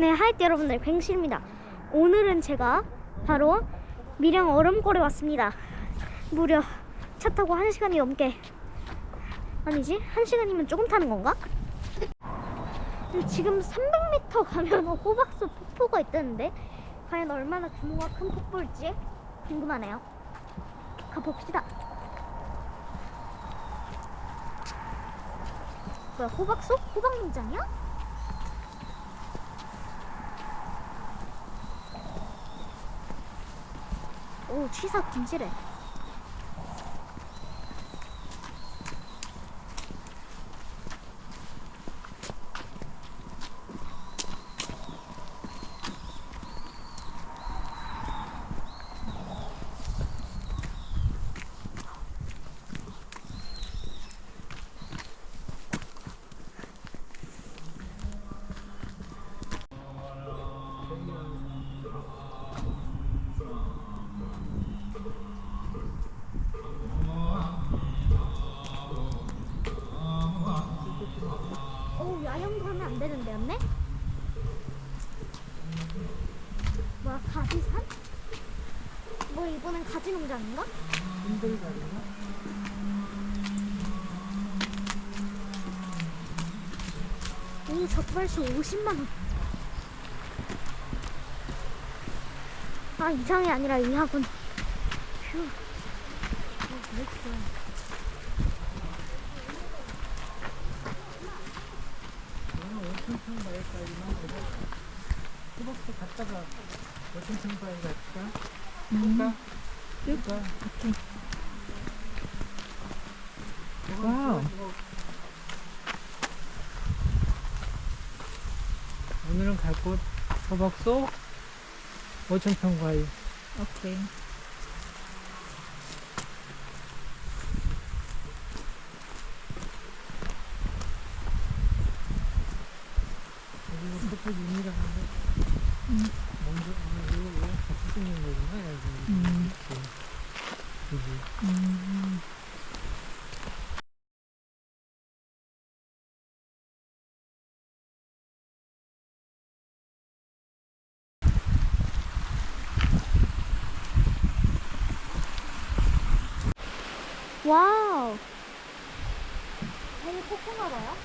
네 여러분들 뱅실입니다 오늘은 제가 바로 밀양 얼음골에 왔습니다 무려 차 타고 1시간이 넘게 아니지? 1시간이면 조금 타는 건가? 지금 300m 가면 호박수 폭포가 있다는데 과연 얼마나 규모가 큰 폭포일지 궁금하네요 가봅시다 뭐야 호박수? 호박농장이야? 오 취사 김치래 오 야영도 하면 안 되는데 언니? 뭐야 가지산? 뭐 이번엔 가지 농장인가? 오 적발시 50만원 아 이상이 아니라 이하군 휴 오, 그랬어. 호박수 갔다가 여천천바에 갈까? 갈까? 갈까? 와. 오늘은 갈곳 호박소 오천평 과일 오케이. 윤이라 하는데 음. 먼저 아, 이거 왜 같이 생긴 거구나 음. 이렇게. 그지 음. 와우. 되게 폭포가 봐요.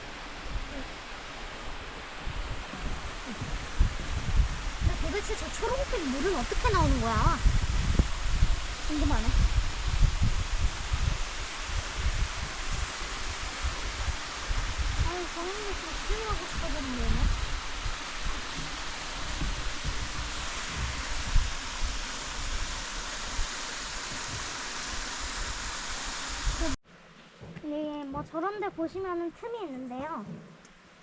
근데 도대체 저 초록색 물은 어떻게 나오는 거야? 궁금하네. 아유, 저런 거 스윙하고 싶어졌는데. 네, 뭐 저런 데 보시면은 틈이 있는데요.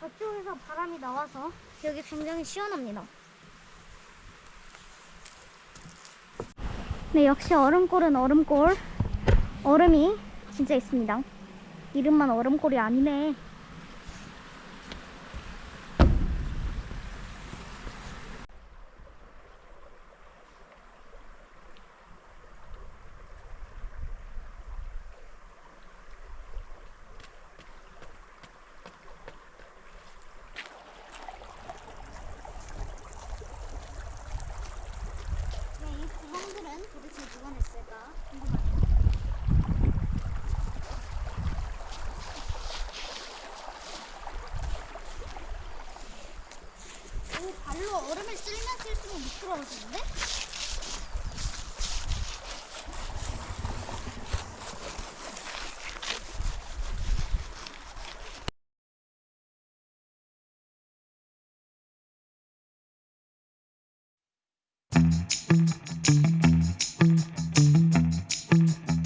저쪽에서 바람이 나와서 여기 굉장히 시원합니다. 네, 역시 얼음골은 얼음골. 얼음이 진짜 있습니다. 이름만 얼음골이 아니네. 네, 이 구멍들은 도대체 누가 냈을까 궁금하네요. 오, 발로 얼음을 쓸면 쓸수록 미끄러워지는데?